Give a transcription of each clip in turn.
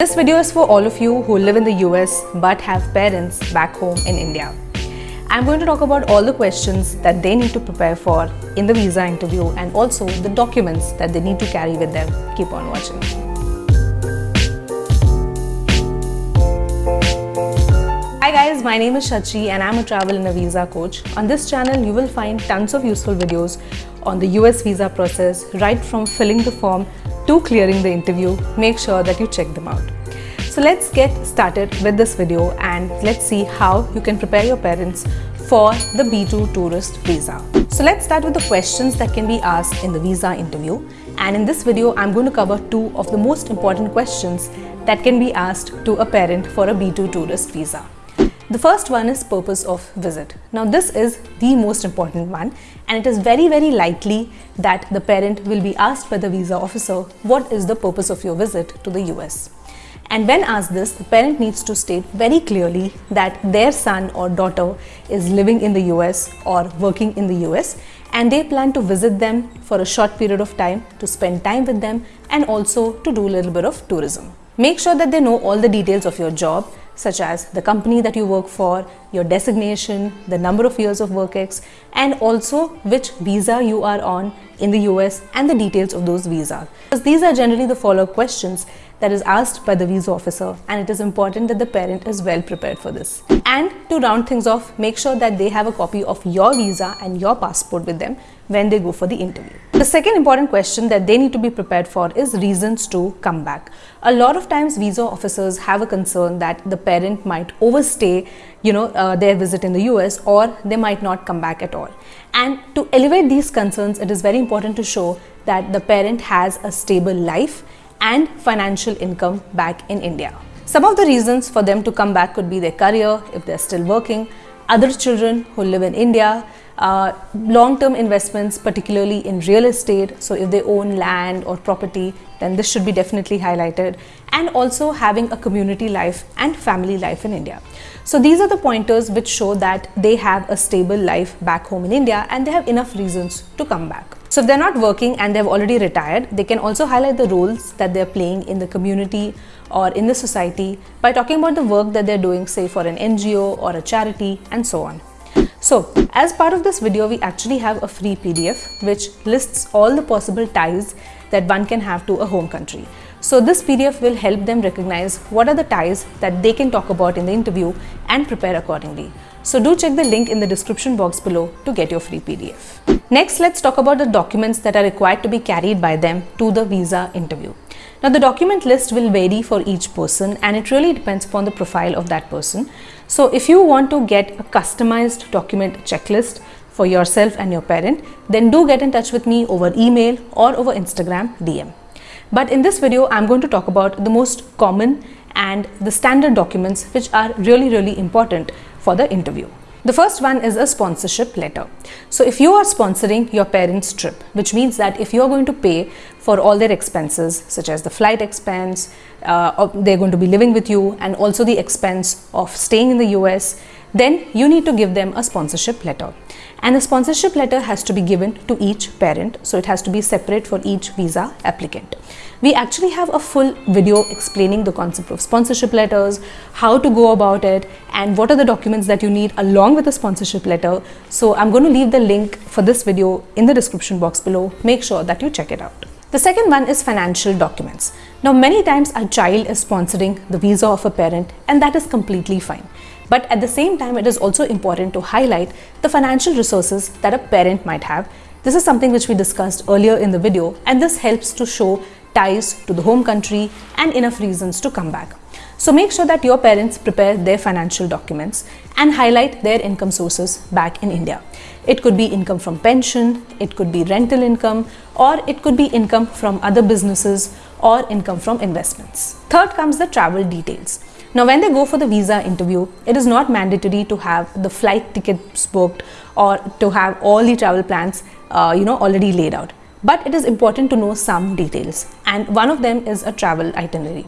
This video is for all of you who live in the US but have parents back home in India. I'm going to talk about all the questions that they need to prepare for in the visa interview and also the documents that they need to carry with them. Keep on watching. Hi guys, my name is Shachi and I'm a travel and a visa coach. On this channel, you will find tons of useful videos on the US visa process, right from filling the form to clearing the interview, make sure that you check them out. So let's get started with this video and let's see how you can prepare your parents for the B2 tourist visa. So let's start with the questions that can be asked in the visa interview. And in this video, I'm going to cover two of the most important questions that can be asked to a parent for a B2 tourist visa. The first one is purpose of visit. Now this is the most important one and it is very very likely that the parent will be asked by the visa officer what is the purpose of your visit to the US. And when asked this, the parent needs to state very clearly that their son or daughter is living in the US or working in the US and they plan to visit them for a short period of time to spend time with them and also to do a little bit of tourism. Make sure that they know all the details of your job such as the company that you work for, your designation, the number of years of work ex, and also which visa you are on in the US and the details of those visas. Because these are generally the follow-up questions that is asked by the visa officer and it is important that the parent is well prepared for this. And to round things off, make sure that they have a copy of your visa and your passport with them when they go for the interview. The second important question that they need to be prepared for is reasons to come back. A lot of times visa officers have a concern that the parent might overstay you know uh, their visit in the US or they might not come back at all. And to elevate these concerns, it is very important to show that the parent has a stable life and financial income back in India. Some of the reasons for them to come back could be their career, if they're still working, other children who live in India, uh, long-term investments, particularly in real estate. So if they own land or property, then this should be definitely highlighted. And also having a community life and family life in India. So these are the pointers which show that they have a stable life back home in India and they have enough reasons to come back. So if they're not working and they've already retired, they can also highlight the roles that they're playing in the community or in the society by talking about the work that they're doing say for an NGO or a charity and so on. So as part of this video, we actually have a free PDF which lists all the possible ties that one can have to a home country. So this PDF will help them recognize what are the ties that they can talk about in the interview and prepare accordingly. So do check the link in the description box below to get your free PDF. Next, let's talk about the documents that are required to be carried by them to the visa interview. Now the document list will vary for each person and it really depends upon the profile of that person. So if you want to get a customized document checklist for yourself and your parent, then do get in touch with me over email or over Instagram DM. But in this video, I'm going to talk about the most common and the standard documents which are really, really important for the interview. The first one is a sponsorship letter. So if you are sponsoring your parents' trip, which means that if you are going to pay for all their expenses, such as the flight expense, uh, they're going to be living with you, and also the expense of staying in the US, then you need to give them a sponsorship letter. And the sponsorship letter has to be given to each parent, so it has to be separate for each visa applicant. We actually have a full video explaining the concept of sponsorship letters, how to go about it, and what are the documents that you need along with the sponsorship letter. So I'm going to leave the link for this video in the description box below. Make sure that you check it out. The second one is financial documents. Now many times a child is sponsoring the visa of a parent and that is completely fine. But at the same time, it is also important to highlight the financial resources that a parent might have. This is something which we discussed earlier in the video and this helps to show ties to the home country and enough reasons to come back. So make sure that your parents prepare their financial documents and highlight their income sources back in India. It could be income from pension, it could be rental income, or it could be income from other businesses or income from investments. Third comes the travel details. Now, when they go for the visa interview, it is not mandatory to have the flight tickets booked or to have all the travel plans, uh, you know, already laid out. But it is important to know some details, and one of them is a travel itinerary.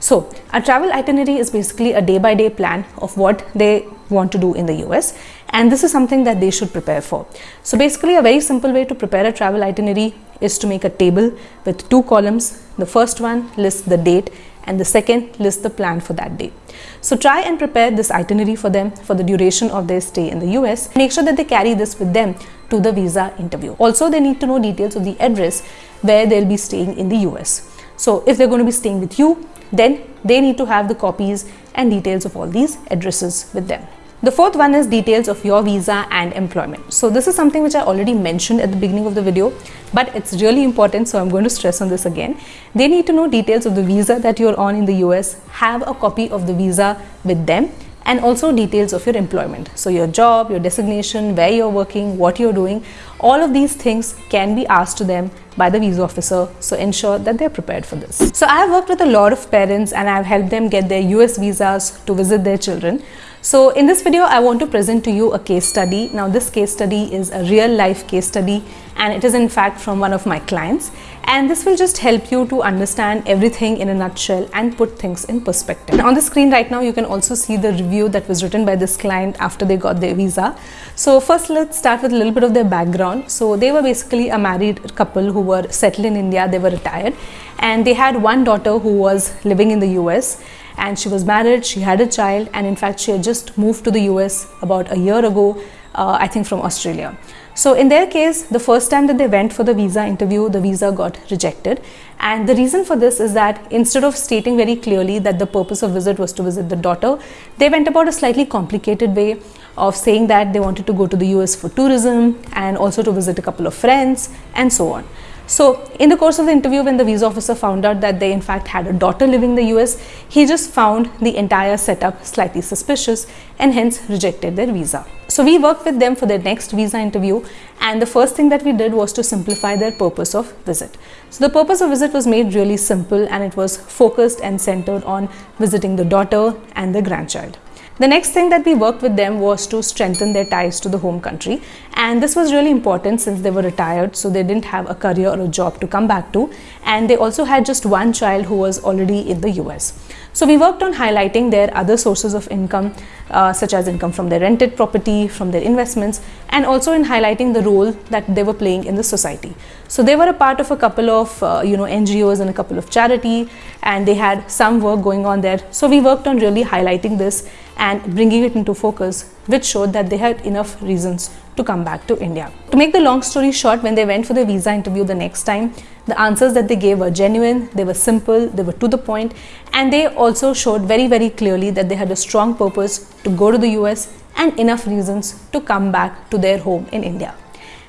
So, a travel itinerary is basically a day by day plan of what they want to do in the US, and this is something that they should prepare for. So, basically, a very simple way to prepare a travel itinerary is to make a table with two columns. The first one lists the date and the second lists the plan for that day. So try and prepare this itinerary for them for the duration of their stay in the US. Make sure that they carry this with them to the visa interview. Also, they need to know details of the address where they'll be staying in the US. So if they're going to be staying with you, then they need to have the copies and details of all these addresses with them. The fourth one is details of your visa and employment. So this is something which I already mentioned at the beginning of the video, but it's really important. So I'm going to stress on this again. They need to know details of the visa that you're on in the US, have a copy of the visa with them and also details of your employment. So your job, your designation, where you're working, what you're doing, all of these things can be asked to them by the visa officer. So ensure that they're prepared for this. So I have worked with a lot of parents and I've helped them get their US visas to visit their children. So in this video, I want to present to you a case study. Now this case study is a real life case study and it is in fact from one of my clients. And this will just help you to understand everything in a nutshell and put things in perspective. on the screen right now, you can also see the review that was written by this client after they got their visa. So first let's start with a little bit of their background. So they were basically a married couple who were settled in India, they were retired and they had one daughter who was living in the US and she was married, she had a child and in fact she had just moved to the US about a year ago, uh, I think from Australia. So in their case, the first time that they went for the visa interview, the visa got rejected. And the reason for this is that instead of stating very clearly that the purpose of visit was to visit the daughter, they went about a slightly complicated way of saying that they wanted to go to the US for tourism and also to visit a couple of friends and so on. So in the course of the interview, when the visa officer found out that they in fact had a daughter living in the US, he just found the entire setup slightly suspicious and hence rejected their visa. So we worked with them for their next visa interview and the first thing that we did was to simplify their purpose of visit. So the purpose of visit was made really simple and it was focused and centered on visiting the daughter and the grandchild. The next thing that we worked with them was to strengthen their ties to the home country and this was really important since they were retired so they didn't have a career or a job to come back to and they also had just one child who was already in the US. So we worked on highlighting their other sources of income uh, such as income from their rented property, from their investments and also in highlighting the role that they were playing in the society. So they were a part of a couple of uh, you know NGOs and a couple of charity and they had some work going on there. So we worked on really highlighting this and bringing it into focus which showed that they had enough reasons to come back to India. To make the long story short, when they went for the visa interview the next time, the answers that they gave were genuine, they were simple, they were to the point and they also showed very very clearly that they had a strong purpose to go to the US and enough reasons to come back to their home in India.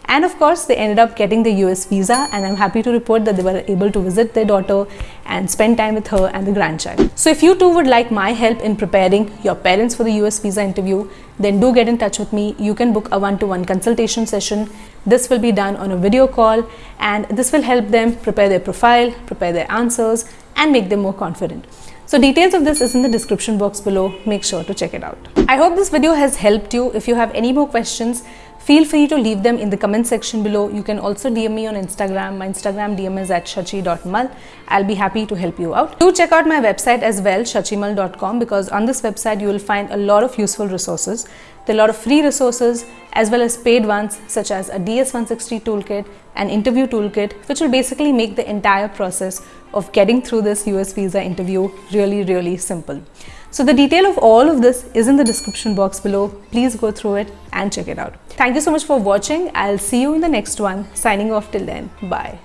And of course, they ended up getting the US visa and I'm happy to report that they were able to visit their daughter and spend time with her and the grandchild. So if you too would like my help in preparing your parents for the US visa interview, then do get in touch with me. You can book a one-to-one -one consultation session. This will be done on a video call and this will help them prepare their profile, prepare their answers and make them more confident. So details of this is in the description box below. Make sure to check it out. I hope this video has helped you. If you have any more questions, Feel free to leave them in the comment section below. You can also DM me on Instagram. My Instagram DM is at shachi.mal. I'll be happy to help you out. Do check out my website as well, shachimal.com because on this website you will find a lot of useful resources. There are a lot of free resources as well as paid ones such as a DS160 toolkit, an interview toolkit which will basically make the entire process of getting through this US visa interview really really simple. So the detail of all of this is in the description box below. Please go through it and check it out. Thank you so much for watching. I'll see you in the next one. Signing off till then. Bye.